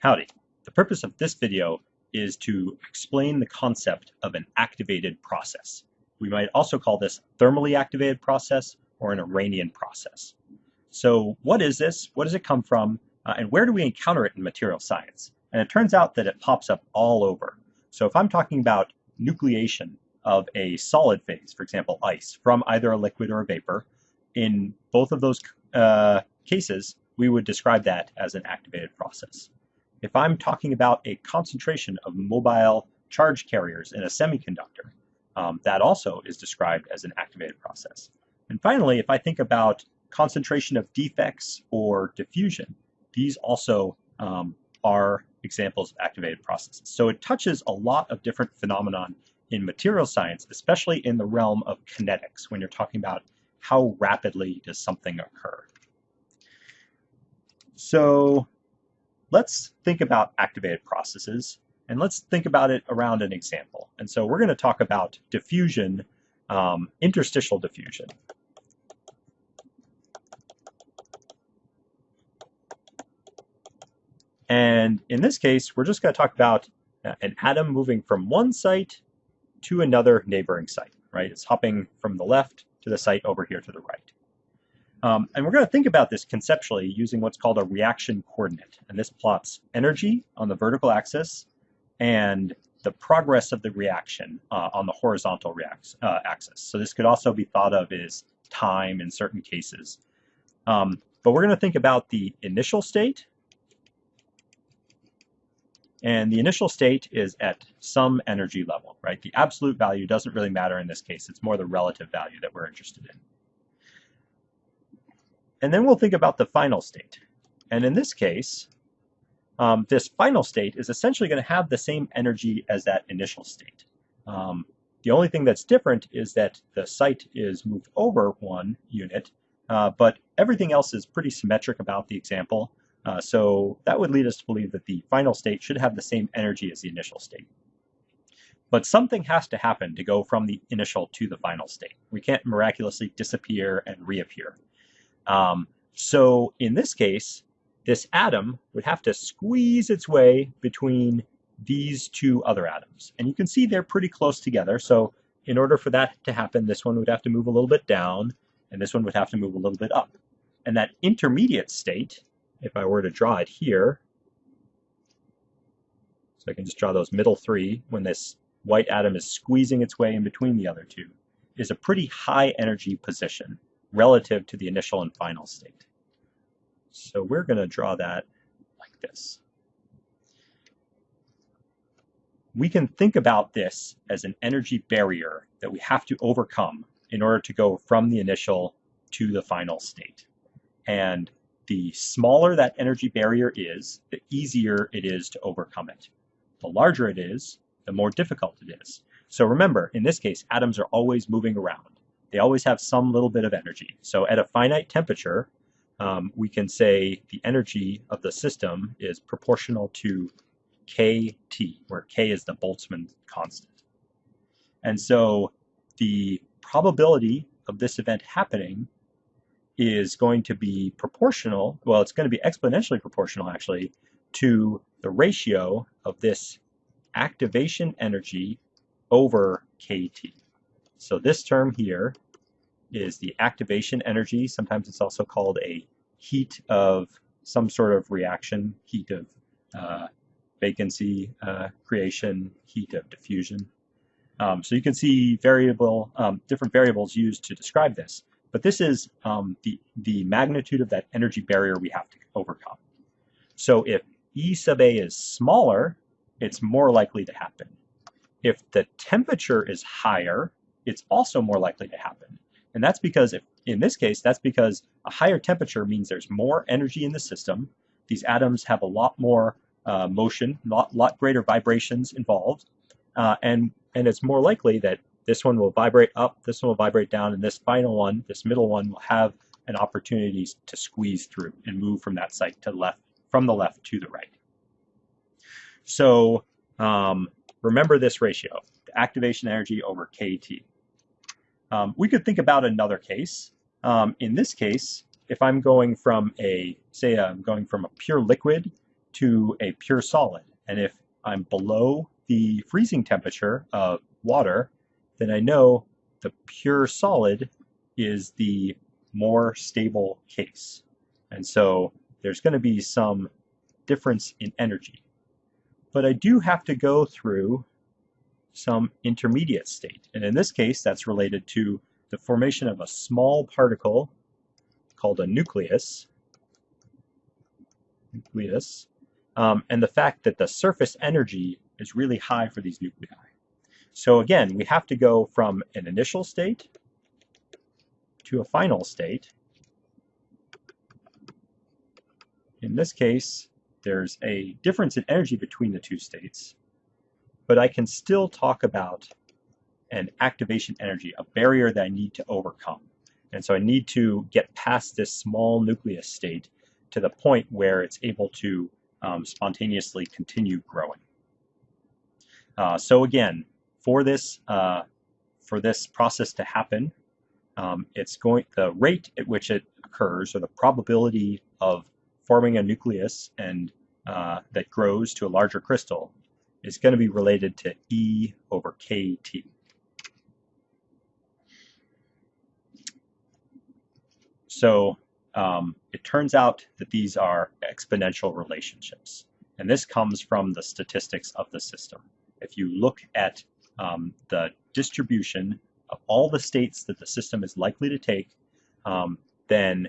Howdy. The purpose of this video is to explain the concept of an activated process. We might also call this thermally activated process or an Arrhenian process. So what is this? What does it come from? Uh, and where do we encounter it in material science? And it turns out that it pops up all over. So if I'm talking about nucleation of a solid phase, for example, ice, from either a liquid or a vapor, in both of those uh, cases, we would describe that as an activated process. If I'm talking about a concentration of mobile charge carriers in a semiconductor, um, that also is described as an activated process. And finally, if I think about concentration of defects or diffusion, these also um, are examples of activated processes. So it touches a lot of different phenomenon in material science, especially in the realm of kinetics, when you're talking about how rapidly does something occur. So let's think about activated processes and let's think about it around an example. And so we're going to talk about diffusion, um, interstitial diffusion. And in this case, we're just going to talk about uh, an atom moving from one site to another neighboring site, right? It's hopping from the left to the site over here to the right. Um, and we're going to think about this conceptually using what's called a reaction coordinate. And this plots energy on the vertical axis and the progress of the reaction uh, on the horizontal uh, axis. So this could also be thought of as time in certain cases. Um, but we're going to think about the initial state. And the initial state is at some energy level, right? The absolute value doesn't really matter in this case. It's more the relative value that we're interested in. And then we'll think about the final state. And in this case, um, this final state is essentially going to have the same energy as that initial state. Um, the only thing that's different is that the site is moved over one unit, uh, but everything else is pretty symmetric about the example. Uh, so that would lead us to believe that the final state should have the same energy as the initial state. But something has to happen to go from the initial to the final state. We can't miraculously disappear and reappear. Um, so in this case, this atom would have to squeeze its way between these two other atoms. And you can see they're pretty close together. So in order for that to happen, this one would have to move a little bit down, and this one would have to move a little bit up. And that intermediate state, if I were to draw it here, so I can just draw those middle three when this white atom is squeezing its way in between the other two, is a pretty high energy position relative to the initial and final state. So we're going to draw that like this. We can think about this as an energy barrier that we have to overcome in order to go from the initial to the final state. And the smaller that energy barrier is, the easier it is to overcome it. The larger it is, the more difficult it is. So remember, in this case, atoms are always moving around they always have some little bit of energy. So at a finite temperature, um, we can say the energy of the system is proportional to kT, where k is the Boltzmann constant. And so the probability of this event happening is going to be proportional, well, it's going to be exponentially proportional actually, to the ratio of this activation energy over kT. So this term here is the activation energy. Sometimes it's also called a heat of some sort of reaction, heat of uh, vacancy uh, creation, heat of diffusion. Um, so you can see variable, um, different variables used to describe this. But this is um, the, the magnitude of that energy barrier we have to overcome. So if E sub A is smaller, it's more likely to happen. If the temperature is higher, it's also more likely to happen. And that's because, if, in this case, that's because a higher temperature means there's more energy in the system. These atoms have a lot more uh, motion, a lot, lot greater vibrations involved. Uh, and, and it's more likely that this one will vibrate up, this one will vibrate down, and this final one, this middle one, will have an opportunity to squeeze through and move from that site to the left, from the left to the right. So um, remember this ratio, the activation energy over KT. Um, we could think about another case. Um, in this case, if I'm going from a, say I'm going from a pure liquid to a pure solid. And if I'm below the freezing temperature of water, then I know the pure solid is the more stable case. And so there's going to be some difference in energy. But I do have to go through some intermediate state. And in this case, that's related to the formation of a small particle called a nucleus, nucleus um, and the fact that the surface energy is really high for these nuclei. So again, we have to go from an initial state to a final state. In this case, there's a difference in energy between the two states, but I can still talk about an activation energy, a barrier that I need to overcome. And so I need to get past this small nucleus state to the point where it's able to um, spontaneously continue growing. Uh, so again, for this uh, for this process to happen, um, it's going the rate at which it occurs, or the probability of forming a nucleus and uh, that grows to a larger crystal, is going to be related to E over KT. So um, it turns out that these are exponential relationships. And this comes from the statistics of the system. If you look at um, the distribution of all the states that the system is likely to take, um, then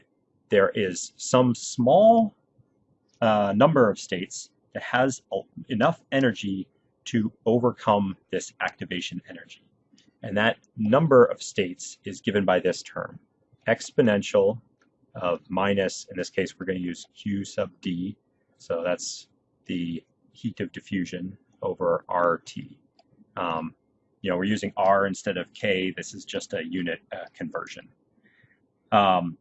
there is some small uh, number of states that has enough energy to overcome this activation energy. And that number of states is given by this term, exponential of minus, in this case, we're going to use Q sub D. So that's the heat of diffusion over RT. Um, you know, we're using R instead of K. This is just a unit uh, conversion. Um,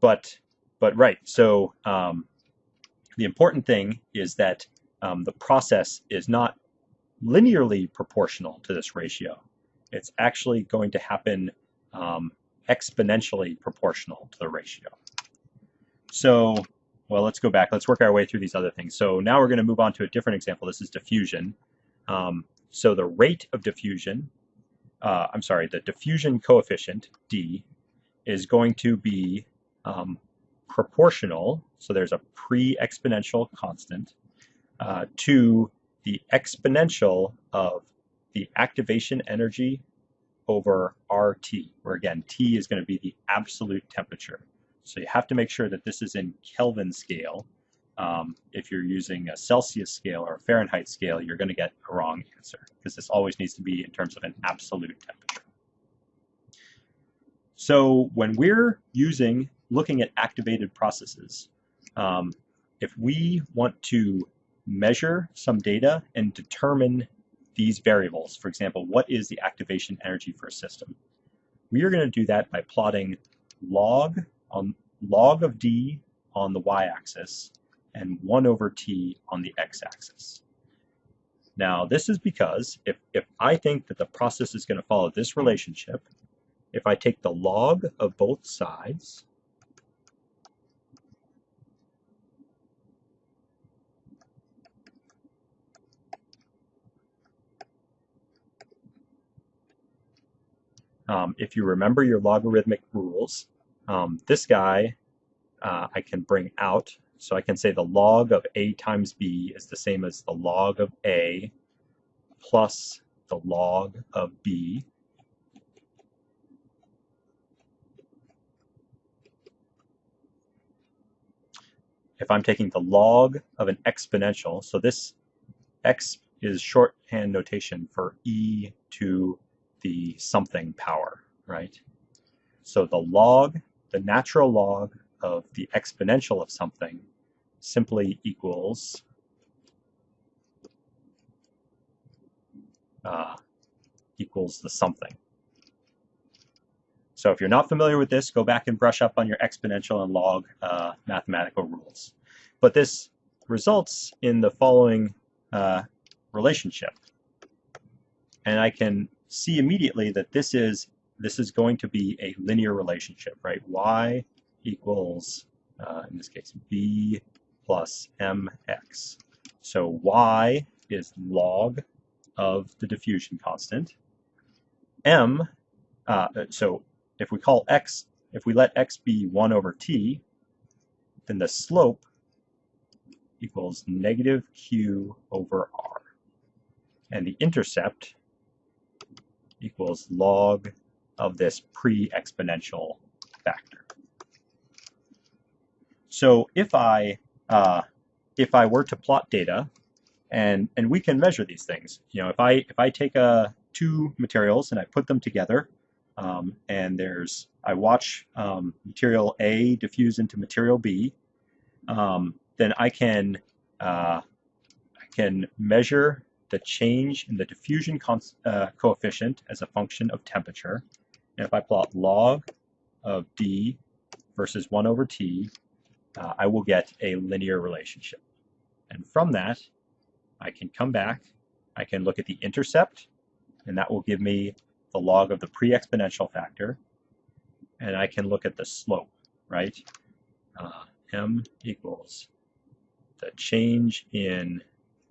but, but right, so um, the important thing is that um, the process is not linearly proportional to this ratio. It's actually going to happen um, exponentially proportional to the ratio. So, well, let's go back. Let's work our way through these other things. So now we're going to move on to a different example. This is diffusion. Um, so the rate of diffusion, uh, I'm sorry, the diffusion coefficient, D, is going to be um, proportional, so there's a pre-exponential constant, uh, to the exponential of the activation energy over RT, where again, T is going to be the absolute temperature. So you have to make sure that this is in Kelvin scale. Um, if you're using a Celsius scale or a Fahrenheit scale, you're going to get a wrong answer because this always needs to be in terms of an absolute temperature. So when we're using, looking at activated processes, um, if we want to measure some data and determine these variables. For example, what is the activation energy for a system? We are going to do that by plotting log on log of d on the y-axis and 1 over t on the x-axis. Now, this is because if, if I think that the process is going to follow this relationship, if I take the log of both sides Um, if you remember your logarithmic rules, um, this guy uh, I can bring out. So I can say the log of a times b is the same as the log of a plus the log of b. If I'm taking the log of an exponential, so this x is shorthand notation for e to the something power, right? So the log, the natural log of the exponential of something simply equals uh, equals the something. So if you're not familiar with this, go back and brush up on your exponential and log uh, mathematical rules. But this results in the following uh, relationship. And I can see immediately that this is this is going to be a linear relationship, right? y equals, uh, in this case, b plus mx. So y is log of the diffusion constant. m, uh, so if we call x, if we let x be 1 over t, then the slope equals negative q over r. And the intercept equals log of this pre-exponential factor. So if I uh, if I were to plot data, and and we can measure these things. You know, if I if I take a uh, two materials and I put them together, um, and there's I watch um, material A diffuse into material B, um, then I can uh, I can measure the change in the diffusion uh, coefficient as a function of temperature. And if I plot log of D versus 1 over T, uh, I will get a linear relationship. And from that, I can come back, I can look at the intercept, and that will give me the log of the pre-exponential factor, and I can look at the slope, right? Uh, m equals the change in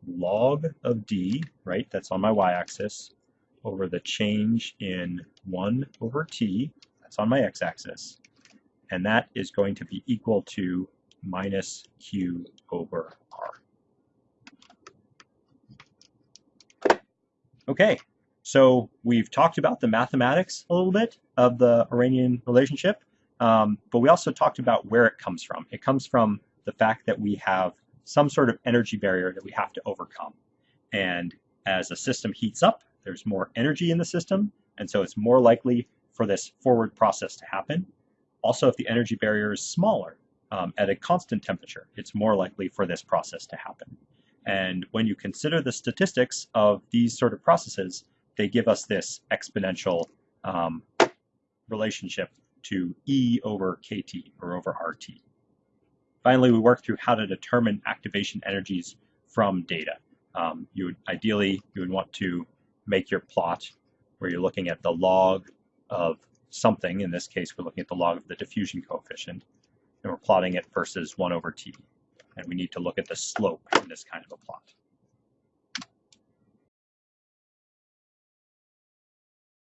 log of d, right, that's on my y-axis, over the change in 1 over t, that's on my x-axis, and that is going to be equal to minus q over r. Okay, so we've talked about the mathematics a little bit of the Arrhenian relationship, um, but we also talked about where it comes from. It comes from the fact that we have some sort of energy barrier that we have to overcome. And as a system heats up, there's more energy in the system, and so it's more likely for this forward process to happen. Also, if the energy barrier is smaller um, at a constant temperature, it's more likely for this process to happen. And when you consider the statistics of these sort of processes, they give us this exponential um, relationship to E over KT or over RT. Finally, we work through how to determine activation energies from data. Um, you would ideally you would want to make your plot where you're looking at the log of something. In this case, we're looking at the log of the diffusion coefficient, and we're plotting it versus 1 over t and we need to look at the slope in this kind of a plot.